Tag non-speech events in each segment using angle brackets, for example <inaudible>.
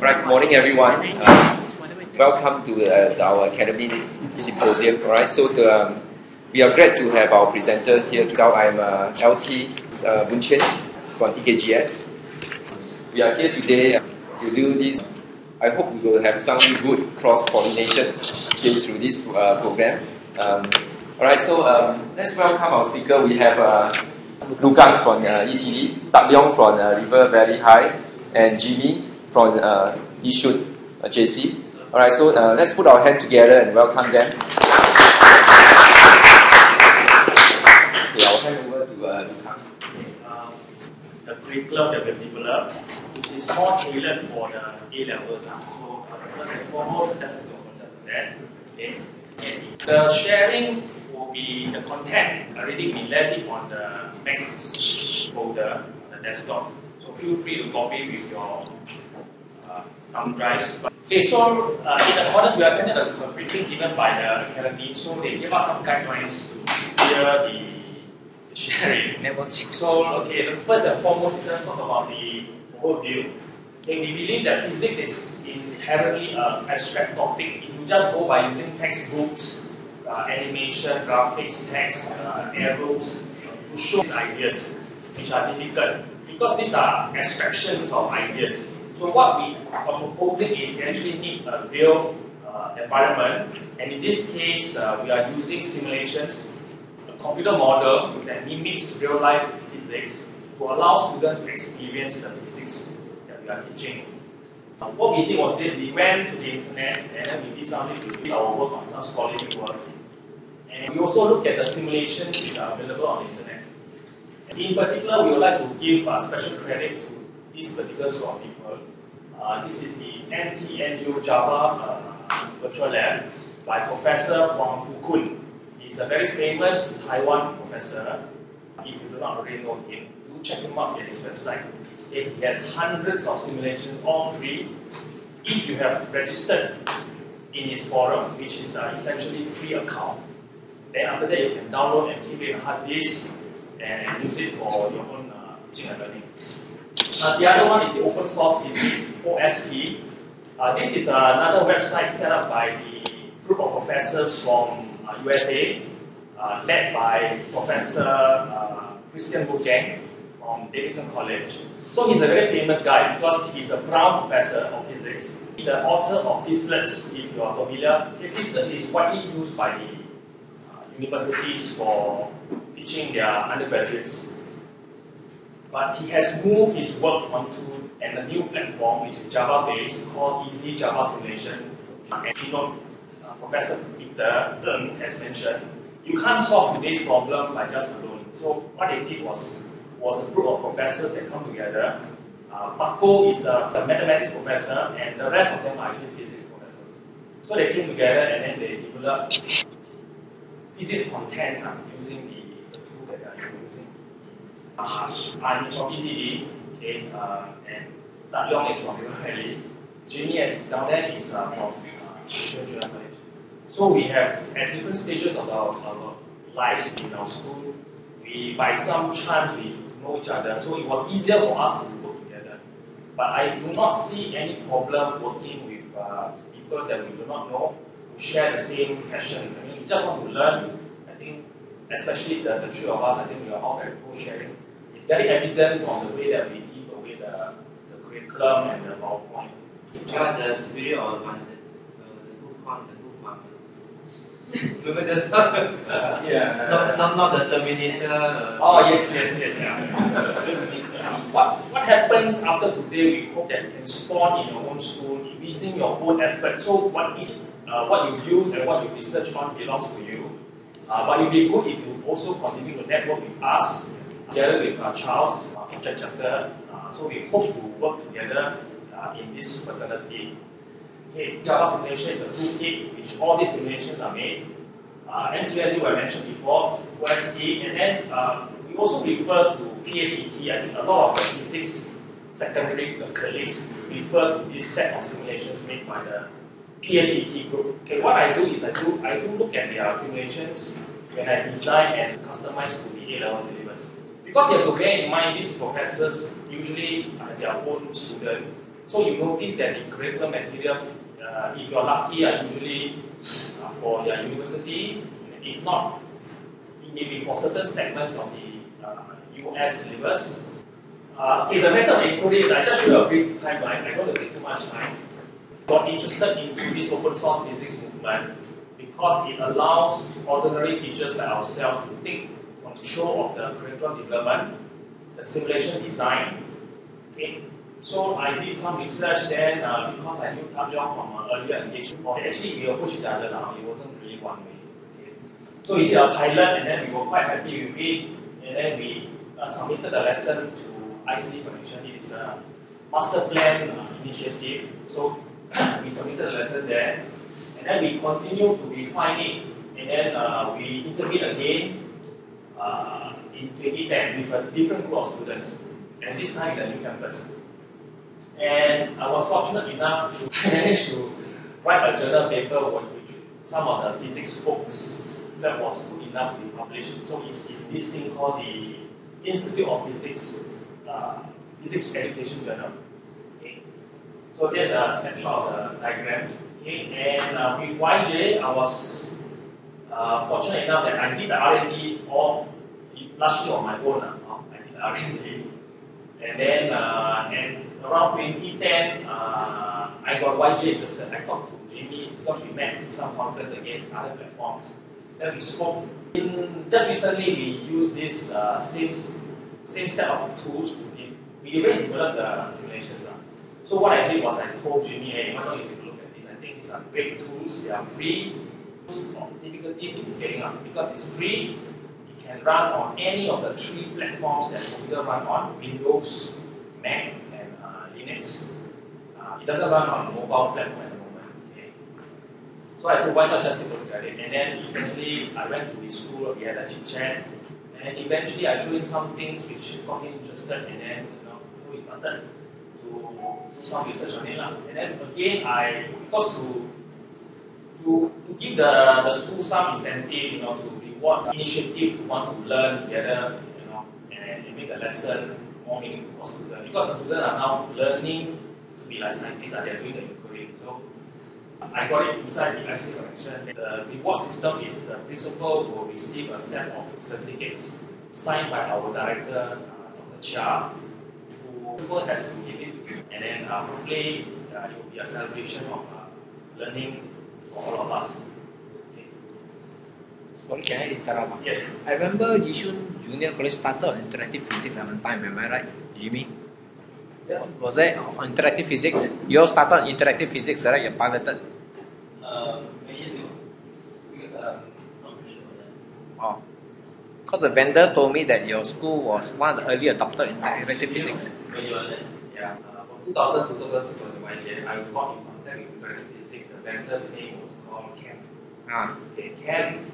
Right, good morning everyone. Uh, welcome to uh, our Academy Symposium. Alright, so to, um, we are glad to have our presenter here today. I'm uh, LT uh, from TKGS. We are here today uh, to do this. I hope we will have some good cross pollination through this uh, program. Um, Alright, so um, let's welcome our speaker. We have uh, Loo Kang from uh, ETD, Tat Leong from uh, River Valley High, and Jimmy from uh, Yishun uh, JC. Alright, so uh, let's put our hand together and welcome them. Okay, I'll hand over to uh, um, the curriculum that we have developed, which is more tailored for the A levels. Uh. So, uh, first and foremost, just to consider that. Okay. And the sharing will be the content already been left on the Mac folder, on the desktop. So, feel free to copy with your thumb drives. Okay, so uh, in accordance, we attended a briefing given by the academy, so they gave us some guidelines to steer the the sharing. So, okay, the first and foremost, let's talk about the overview. Okay, we believe that physics is inherently an abstract topic. If you just go by using textbooks, uh, animation, graphics, text, uh, arrows to show these ideas, which are difficult, because these are abstractions of ideas. So what we are proposing is actually need a real uh, environment, and in this case, uh, we are using simulations a computer model that mimics real life physics to allow students to experience the physics that we are teaching. Uh, what we did was this, we went to the internet and then we did something to do our work on some scholarly work. And we also looked at the simulations which are available on the internet. And in particular, we would like to give uh, special credit to this particular group of people. Uh, this is the NTNU Java uh, Virtual Lab by Professor Hwang Fu Kwun. He's a very famous Taiwan professor. If you do not already know him, do check him out at his website. He has hundreds of simulations, all free. If you have registered in his forum, which is uh, essentially free account, then after that you can download and keep it on hard disk and use it for your own uh, teaching and learning. Uh, the other one is the open source physics, OSP. Uh, this is another website set up by the group of professors from uh, USA, uh, led by Professor uh, Christian Wolfgang from Davidson College. So he's a very famous guy because he's a Brown professor of physics. He's the author of Physlets, if you are familiar. Okay, Physlet is widely used by the uh, universities for teaching their undergraduates. But he has moved his work onto an, a new platform which is Java-based called Easy Java Simulation. And you know, uh, Professor Peter Ng has mentioned, you can't solve today's problem by just alone. So what they did was, was a group of professors that come together. Uh, is a, a mathematics professor and the rest of them are actually physics professors. So they came together and then they developed physics content uh, using the tool that they are using. I'm from ETD, okay, uh, and Tat Leong is from River and down there is uh, from uh, College. So we have at different stages of our, our lives in our school, we by some chance we know each other. So it was easier for us to work together. But I do not see any problem working with uh, people that we do not know who share the same passion. I mean, we just want to learn. I think, especially the, the three of us, I think we are all very pro sharing. It's very evident from the way that we give away the, the curriculum and the PowerPoint. Are the spirit of abundance, uh, the good corn, the good farmer. <laughs> Remember just <laughs> yeah. not, not, not the Terminator. Uh, Oh yes, yes, yes. Yeah. <laughs> what what happens after today? We hope that you can spawn in your own school using your own effort. So what is uh, what you use and what you research on belongs to you. Uh, but it would be good if you also continue to network with us, together with uh, Charles uh, from Czech chapter. Uh, so we hope to work together uh, in this fraternity. Okay, Java simulation is a toolkit which all these simulations are made. Uh, NTNU I mentioned before, OSP, and then uh, we also refer to PHET. I think a lot of physics secondary colleagues refer to this set of simulations made by the PHET group. Okay, what I do is I do I do look at their simulations when I design and customize to the A-level. Because you have to bear in mind these professors usually are their own student, So you notice that the curriculum material, uh, if you're lucky, are usually uh, for your university. If not, it may be for certain segments of the uh, US syllabus. Uh, okay, the method of encoding, I just show you a brief timeline. I don't want to take too much time. Got interested into this open source physics movement because it allows ordinary teachers like ourselves to take control of the curriculum development, the simulation design. Okay. So I did some research then uh, because I knew Tat Leong from uh, earlier engagement. Okay, actually, we approached each other now. It wasn't really one way. Okay. So we did a pilot and then we were quite happy with it. And then we uh, submitted the lesson to ICT Connection. It is a master plan uh, initiative. So <coughs> we submitted the lesson there. And then we continue to refine it. And then uh, we intervened again uh, in 2010 with a different group of students. And this time in the new campus. And I was fortunate enough to <laughs> manage to write a journal paper which some of the physics folks felt was good enough to be published. So it's in this thing called the Institute of Physics uh, Physics Education Journal. So there's a snapshot of the diagram. Okay. And uh, with YJ, I was uh, fortunate enough that I did the R&D all largely on my own. Uh, I did the R&D. And then uh, and around 2010, uh, I got YJ interested. I talked to Jimmy because we met through some conference against other platforms. Then we spoke. In, just recently, we used this uh, same, same set of tools to de- we already developed the simulations. Uh. So what I did was I told Jimmy, hey, why don't you take a look at this? I think these are great tools. They are free. Difficulties in scaling up because it's free. It can run on any of the three platforms that computer run on: Windows, Mac, and uh, Linux. Uh, it doesn't run on mobile platform at the moment. Okay. So I said, why not just take a look at it? And then essentially, I went to his school. We had a chit chat, and eventually, I showed him some things which got him interested. And then, you know, we started to do some research on it. And then again, I because to to, to give the, the school some incentive, you know, to reward initiative to want to learn together, you know, and, make the lesson more meaningful for students. Because the students are now learning to be like scientists, and they're doing the inquiry. So I got it inside the ICT connection. The reward system is the principal will receive a set of certificates signed by our director, uh, Dr. Chia, who principal has to give it, and then uh, hopefully uh, it will be a celebration of uh, learning all of us. Okay. Sorry, can I interrupt? Yes. I remember Yishun Junior College started on interactive physics at one time, am I right, Jimmy? Yeah. Was that on interactive physics? You all started on interactive physics, right? You piloted. Uh, many years ago. Because I'm not sure that. Oh. Because the vendor told me that your school was one of the early adopters in interactive physics. When you were there. Yeah. Uh, from 2000 to 2006 when I YJ, I got in contact with interactive physics. The vendor's name was called Ken. Ah. Okay, Ken.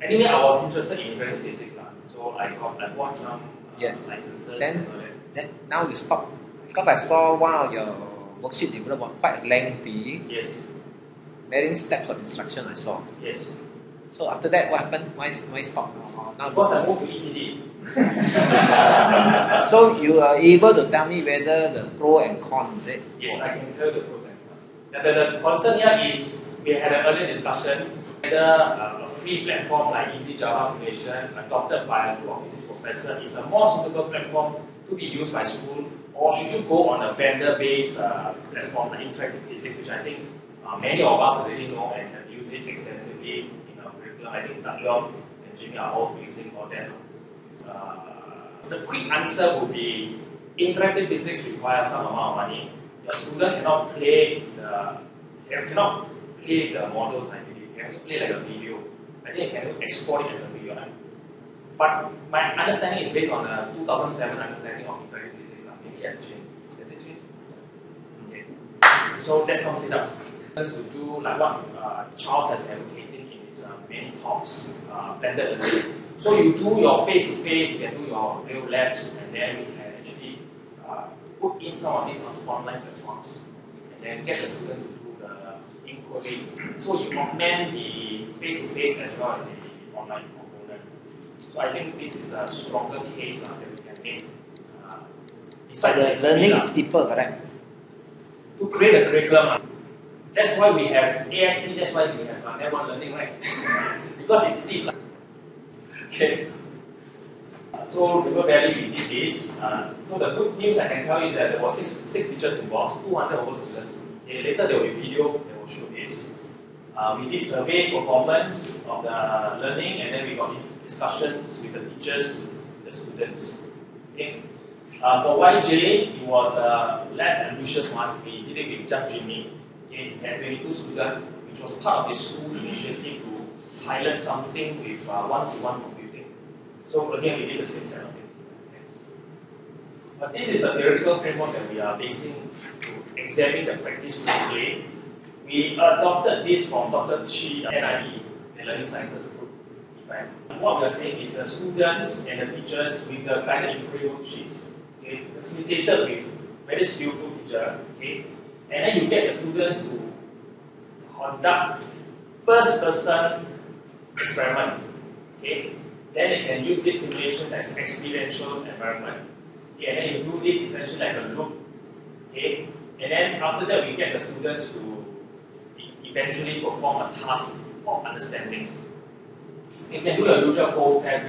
Anyway, I was interested in interactive physics, lah. so I got I bought some uh, Yes. licenses. Then- and all that. Then now you stop. Because I saw one of your worksheet developed quite lengthy, Yes, many steps of instruction I saw. yes. So after that, what happened? Why, why stop? Now Because I moved to ETD. <laughs> so you are able to tell me whether the pro and con is it? Yes, I can tell the pros and cons. The, the, concern here is we had an earlier discussion whether uh, a free platform like Easy Java Simulation adopted by a group of physics professors is a more suitable platform to be used by school or should you go on a vendor-based uh, platform like Interactive Physics, which I think uh, many of us already know and have used it extensively in our curriculum. I think Leong and Jimmy are all using all that. Uh, the quick answer would be interactive physics requires some amount of money. The student cannot play the they cannot play the models believe. They can play like a video. I think they can export it as a video. Right? But my understanding is based on the 2007 understanding of interactive physics. Lah. Maybe it's changed. Has it changed? Okay. So that sums it up. To do like what uh, Charles has advocated in his uh, many talks, uh, blended learning. So you do your face-to-face, you can do your real labs, and then you can actually uh, put in some of these on online platforms, then get the student to do the inquiry. So you augment the face-to-face as well as the online component. So I think this is a stronger case uh, that we can make. Uh, besides the learning is deeper, correct? to create a curriculum. ah. That's why we have ASC, that's why we have uh, network learning, right? <laughs> because it's lah. <laughs> Okay. So River Valley we did this. Uh, so the good news I can tell you is that there were six, six teachers involved, 200 over students. Okay, later there will be video that will show this. Uh, we did survey performance of the learning and then we got discussions with the teachers, the students. Okay. Uh, for YJ, it was a less ambitious one. We did it with just Jimmy. Okay. We had 22 students, which was part of the school's initiative to pilot something with uh, one-to-one computing. So again, we did the same set of things. But this is the theoretical framework that we are basing to examine the practice today. We adopted this from Dr. Chi, NIE, the Learning Sciences Group. What we are saying is the students and the teachers with the guided inquiry worksheets, okay, facilitated with very skillful teacher, okay, and then you get the students to conduct first person experiment, okay, then they can use this simulation as experiential environment, okay, and then you do this essentially like a loop, okay, and then after that we get the students to eventually perform a task of understanding. You can do the usual post test